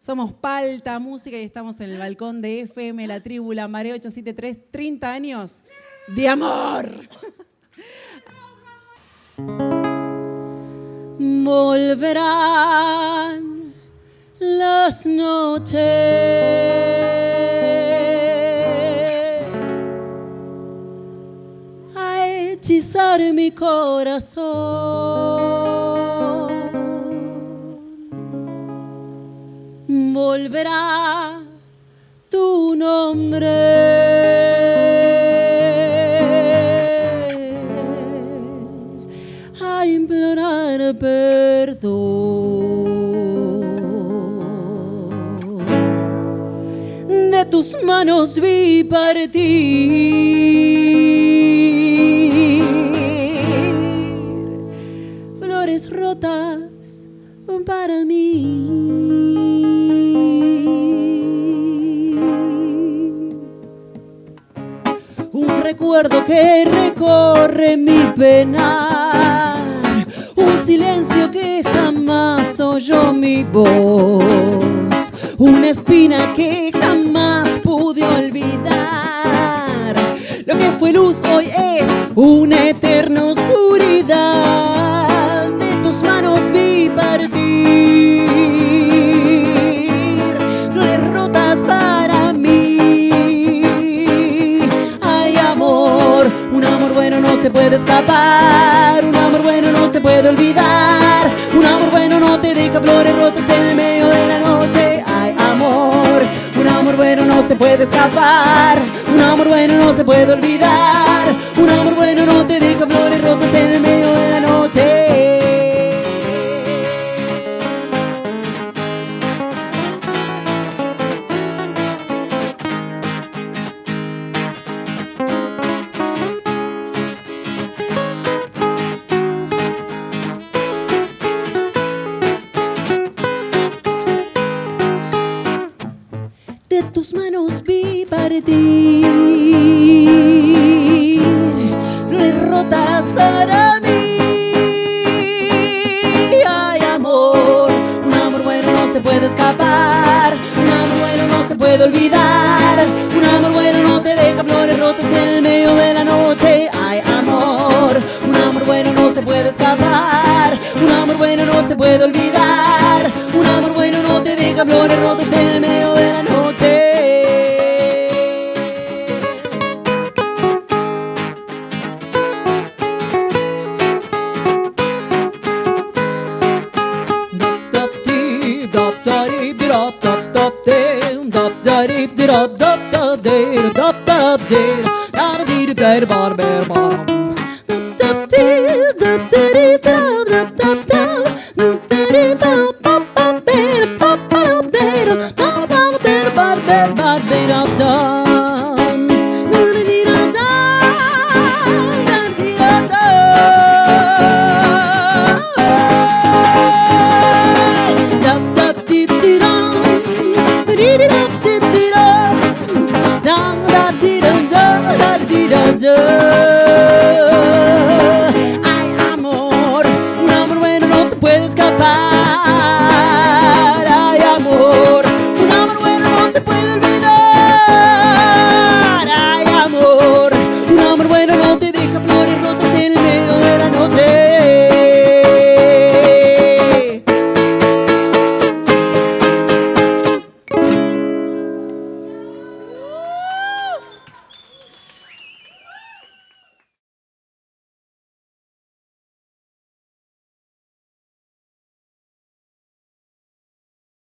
Somos Palta Música y estamos en el balcón de FM La Tribu, la Marea 873, 30 años de amor. Volverán las noches a hechizar mi corazón. Volverá tu nombre. a implorar perdón. De tus manos vi partir recuerdo que recorre mi pena un silencio que jamás oyó mi voz, una espina que jamás pude olvidar. Lo que fue luz hoy es una eterna olvidar. Un amor bueno no te deja flores rotas en el medio de la noche. Ay, amor, un amor bueno no se puede escapar. Un amor bueno no se puede olvidar. Un amor bueno no te deja flores rotas tus manos vi partir. Flores rotas para mí. Ay, amor, un amor bueno no se puede escapar, un amor bueno no se puede olvidar, un amor bueno no te deja flores rotas en el medio de la noche. Ay, amor, un amor bueno no se puede escapar, un amor bueno no se puede olvidar, un amor bueno no te deja flores rotas en el medio de dab da rib dab dab da da dab dab da da dir der bar ber bar dab dir dab da rib dab dab dab dab dab da rib pop pop ber pop pop ber pop pop ber bar ber bar ber dab under.